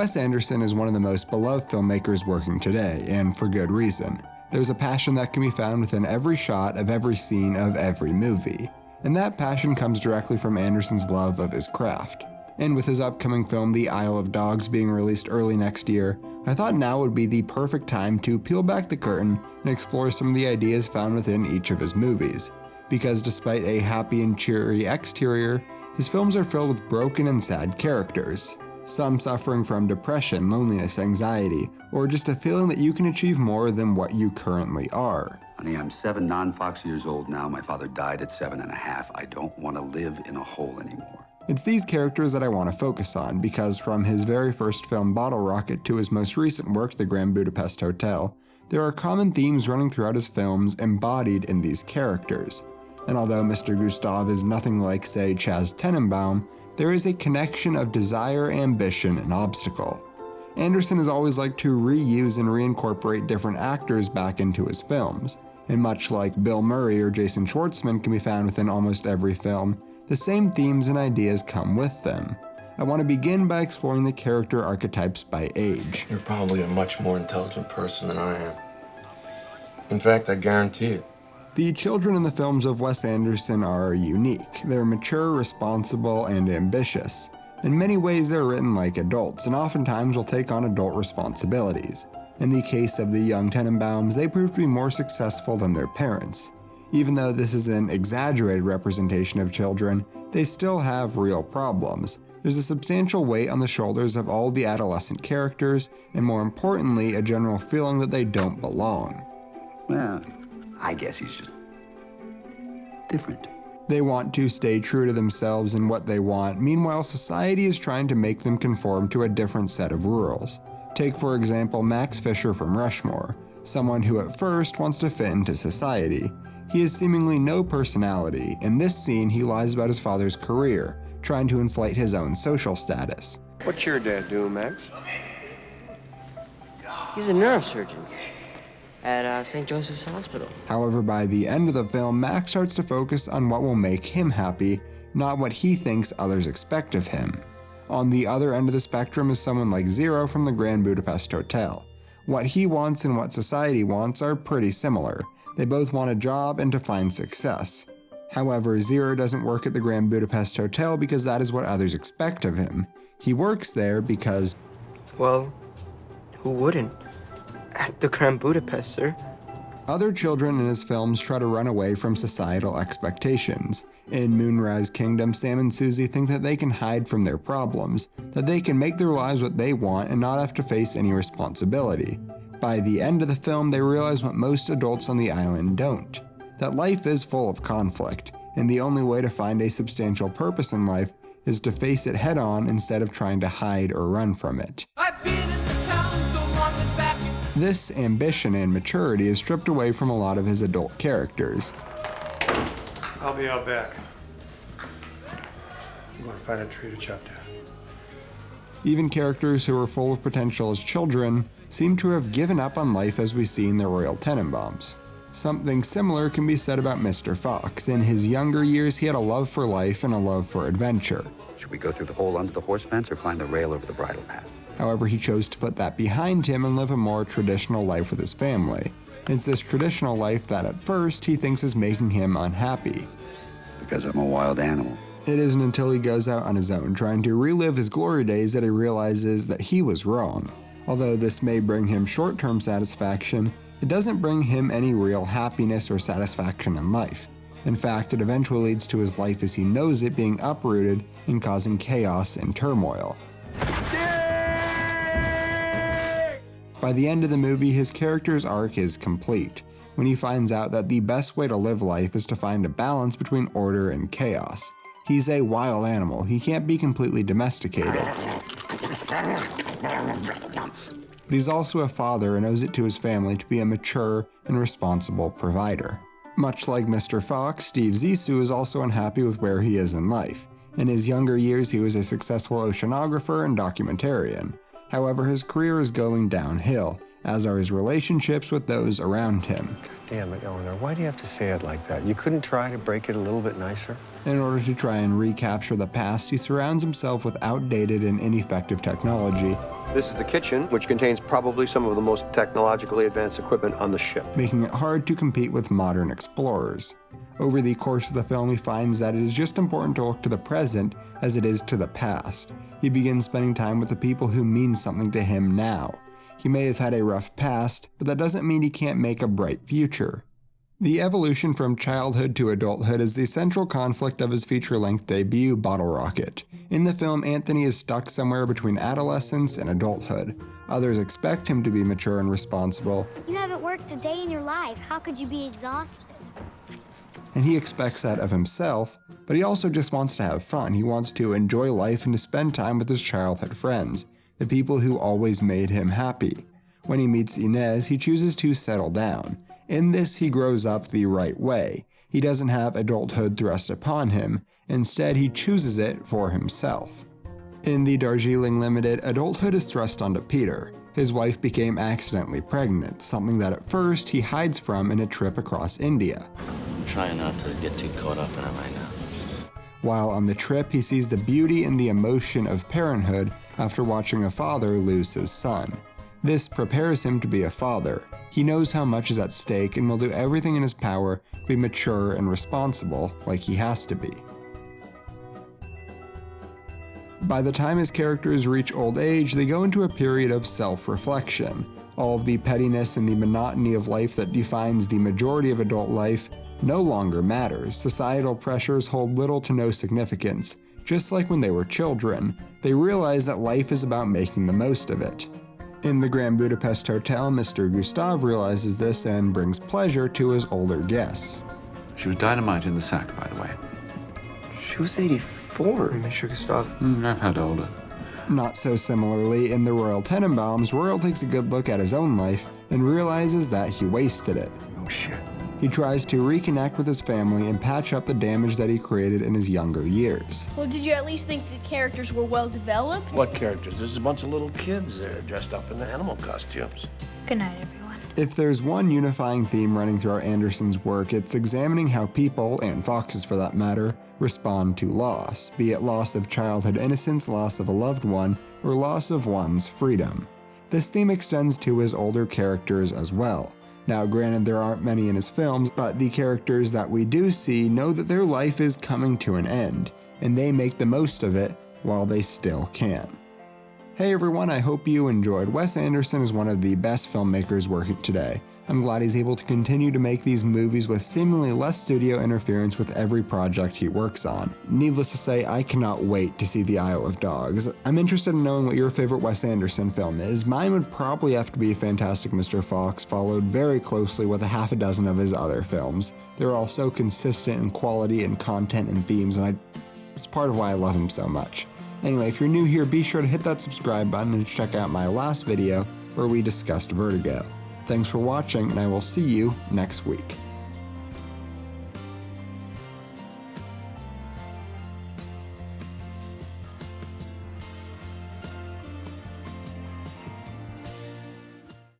Wes Anderson is one of the most beloved filmmakers working today, and for good reason. There's a passion that can be found within every shot of every scene of every movie, and that passion comes directly from Anderson's love of his craft. And with his upcoming film The Isle of Dogs being released early next year, I thought now would be the perfect time to peel back the curtain and explore some of the ideas found within each of his movies. Because despite a happy and cheery exterior, his films are filled with broken and sad characters, some suffering from depression, loneliness, anxiety, or just a feeling that you can achieve more than what you currently are. Honey, I'm seven non-Fox years old now. My father died at seven and a half. I don't want to live in a hole anymore. It's these characters that I want to focus on because from his very first film Bottle Rocket to his most recent work The Grand Budapest Hotel, there are common themes running throughout his films embodied in these characters. And although Mr. Gustave is nothing like, say, Chas Tenenbaum, there is a connection of desire, ambition, and obstacle. Anderson has always liked to reuse and reincorporate different actors back into his films, and much like Bill Murray or Jason Schwartzman can be found within almost every film, the same themes and ideas come with them. I want to begin by exploring the character archetypes by age. You're probably a much more intelligent person than I am. In fact, I guarantee it. The children in the films of Wes Anderson are unique. They're mature, responsible, and ambitious. In many ways, they're written like adults, and oftentimes will take on adult responsibilities. In the case of the young Tenenbaums, they prove to be more successful than their parents. Even though this is an exaggerated representation of children, they still have real problems. There's a substantial weight on the shoulders of all the adolescent characters, and more importantly, a general feeling that they don't belong. Well, I guess he's just different. They want to stay true to themselves and what they want, meanwhile, society is trying to make them conform to a different set of rules. Take, for example, Max Fisher from Rushmore, someone who at first wants to fit into society. He has seemingly no personality. In this scene, he lies about his father's career, trying to inflate his own social status. What's your dad do, Max? He's a neurosurgeon at uh, St. Joseph's Hospital. However, by the end of the film, Max starts to focus on what will make him happy, not what he thinks others expect of him. On the other end of the spectrum is someone like Zero from the Grand Budapest Hotel. What he wants and what society wants are pretty similar. They both want a job and to find success. However, Zero doesn't work at the Grand Budapest Hotel because that is what others expect of him. He works there because. Well, who wouldn't? At the Grand Budapest, sir. Other children in his films try to run away from societal expectations. In Moonrise Kingdom, Sam and Suzy think that they can hide from their problems, that they can make their lives what they want and not have to face any responsibility. By the end of the film, they realize what most adults on the island don't that life is full of conflict, and the only way to find a substantial purpose in life is to face it head on instead of trying to hide or run from it. This ambition and maturity is stripped away from a lot of his adult characters. I'll be out back. I'm going to find a tree to chop down. Even characters who were full of potential as children seem to have given up on life as we see in the Royal Tenenbaums. Something similar can be said about Mr. Fox. In his younger years, he had a love for life and a love for adventure. Should we go through the hole under the horse fence or climb the rail over the bridle path? However, he chose to put that behind him and live a more traditional life with his family. It's this traditional life that at first he thinks is making him unhappy. Because I'm a wild animal. It isn't until he goes out on his own trying to relive his glory days that he realizes that he was wrong. Although this may bring him short term satisfaction, it doesn't bring him any real happiness or satisfaction in life. In fact, it eventually leads to his life as he knows it being uprooted and causing chaos and turmoil. By the end of the movie, his character's arc is complete, when he finds out that the best way to live life is to find a balance between order and chaos. He's a wild animal, he can't be completely domesticated. But he's also a father and owes it to his family to be a mature and responsible provider. Much like Mr. Fox, Steve Zissou is also unhappy with where he is in life. In his younger years, he was a successful oceanographer and documentarian. However, his career is going downhill, as are his relationships with those around him. God Damn it, Eleanor, why do you have to say it like that? You couldn't try to break it a little bit nicer? In order to try and recapture the past, he surrounds himself with outdated and ineffective technology, This is the kitchen, which contains probably some of the most technologically advanced equipment on the ship. making it hard to compete with modern explorers. Over the course of the film, he finds that it is just important to look to the present as it is to the past. He begins spending time with the people who mean something to him now. He may have had a rough past, but that doesn't mean he can't make a bright future. The evolution from childhood to adulthood is the central conflict of his feature length debut, Bottle Rocket. In the film, Anthony is stuck somewhere between adolescence and adulthood. Others expect him to be mature and responsible, You haven't worked a day in your life. How could you be exhausted? And he expects that of himself, but he also just wants to have fun. He wants to enjoy life and to spend time with his childhood friends, the people who always made him happy. When he meets Inez, he chooses to settle down. In this, he grows up the right way. He doesn't have adulthood thrust upon him, instead, he chooses it for himself. In the Darjeeling Limited, adulthood is thrust onto Peter. His wife became accidentally pregnant, something that at first he hides from in a trip across India. Trying not to get too caught up in it right now. While on the trip, he sees the beauty and the emotion of parenthood after watching a father lose his son. This prepares him to be a father. He knows how much is at stake and will do everything in his power to be mature and responsible, like he has to be. By the time his characters reach old age, they go into a period of self reflection. All of the pettiness and the monotony of life that defines the majority of adult life no longer matters. Societal pressures hold little to no significance. Just like when they were children, they realize that life is about making the most of it. In the Grand Budapest Hotel, Mr. Gustave realizes this and brings pleasure to his older guests. She was dynamite in the sack, by the way. She was 84, Mr. Gustave. Mm, I've had older. Not so similarly, in the Royal Tenenbaums, Royal takes a good look at his own life and realizes that he wasted it. Shit. He tries to reconnect with his family and patch up the damage that he created in his younger years. Well, did you at least think the characters were well developed? What characters? There's a bunch of little kids there dressed up in animal costumes. Good night, everyone. If there's one unifying theme running throughout Anderson's work, it's examining how people, and foxes for that matter, respond to loss, be it loss of childhood innocence, loss of a loved one, or loss of one's freedom. This theme extends to his older characters as well. Now, granted, there aren't many in his films, but the characters that we do see know that their life is coming to an end, and they make the most of it while they still can. Hey everyone, I hope you enjoyed. Wes Anderson is one of the best filmmakers working today. I'm glad he's able to continue to make these movies with seemingly less studio interference with every project he works on. Needless to say, I cannot wait to see The Isle of Dogs. I'm interested in knowing what your favorite Wes Anderson film is. Mine would probably have to be Fantastic Mr. Fox, followed very closely with a half a dozen of his other films. They're all so consistent in quality and content and themes, and I, it's part of why I love him so much. Anyway, if you're new here, be sure to hit that subscribe button and check out my last video where we discussed Vertigo. Thanks for watching, and I will see you next week.